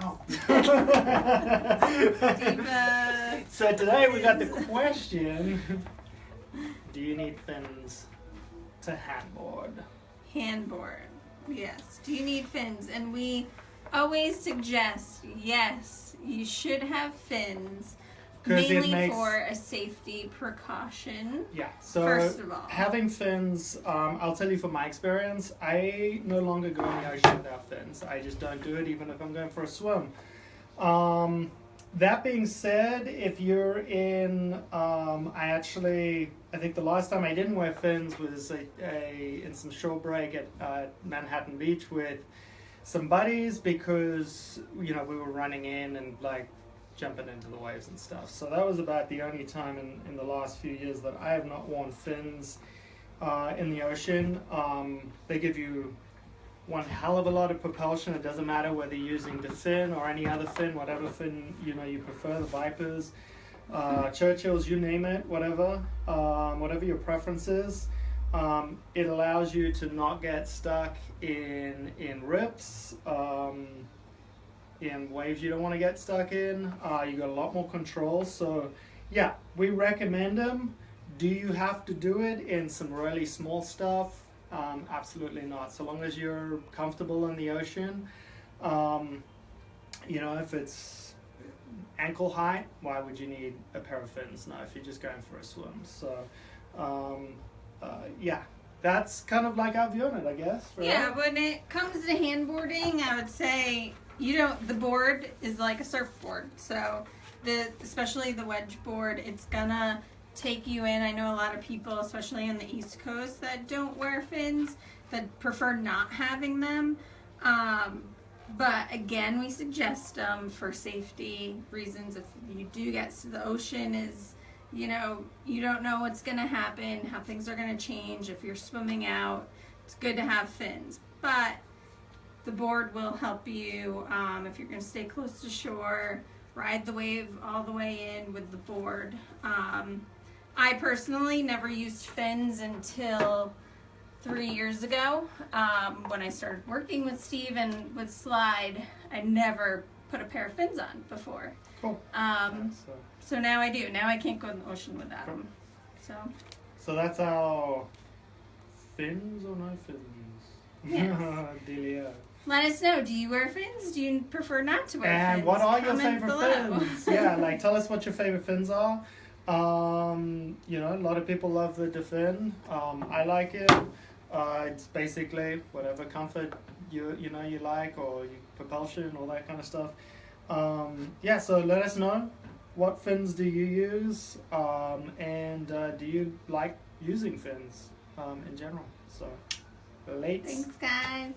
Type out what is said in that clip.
Oh. So today we got the question: Do you need fins to handboard? Handboard. Yes. Do you need fins? And we always suggest yes, you should have fins. Mainly makes- for a safety precaution. Yeah. So First of all. having fins, um, I'll tell you from my experience, I no longer go in the ocean without fins. I just don't do it, even if I'm going for a swim. Um, that being said, if you're in, um, I actually, I think the last time I didn't wear fins was a, a in some shore break at uh, Manhattan Beach with some buddies because you know we were running in and like jumping into the waves and stuff. So that was about the only time in, in the last few years that I have not worn fins uh, in the ocean. Um, they give you one hell of a lot of propulsion. It doesn't matter whether you're using the fin or any other fin, whatever fin you know you prefer, the Vipers, uh, Churchills, you name it, whatever, um, whatever your preference is. Um, it allows you to not get stuck in in rips. Um, in waves you don't want to get stuck in. Uh, you got a lot more control. So, yeah, we recommend them. Do you have to do it in some really small stuff? Um, absolutely not. So long as you're comfortable in the ocean, um, you know, if it's ankle height, why would you need a pair of fins? No, if you're just going for a swim. So, um, uh, yeah, that's kind of like our view on it, I guess. right? Yeah, when it comes to handboarding, I would say you don't. The board is like a surfboard, so the especially the wedge board, it's gonna take you in. I know a lot of people, especially on the East Coast, that don't wear fins, that prefer not having them. Um, but again, we suggest them for safety reasons. If you do get to the ocean, is you know you don't know what's gonna happen, how things are gonna change. If you're swimming out, it's good to have fins, but the board will help you um, if you're going to stay close to shore. Ride the wave all the way in with the board. Um, I personally never used fins until three years ago um, when I started working with Steve and with Slyde. I never put a pair of fins on before. Cool. Um, So, so now I do. Now I can't go in the ocean without them. So so that's our fins or no fins? Yes. Delia. let us know. Do you wear fins? Do you prefer not to wear fins? And what are your Comment favorite below. fins? yeah, like tell us what your favorite fins are. Um, you know, a lot of people love the DaFin. Um, I like it. Uh, it's basically whatever comfort you you know you like or you, propulsion, all that kind of stuff. Um, yeah, so let us know what fins do you use, um, and uh, do you like using fins um, in general? So, late. Thanks, guys.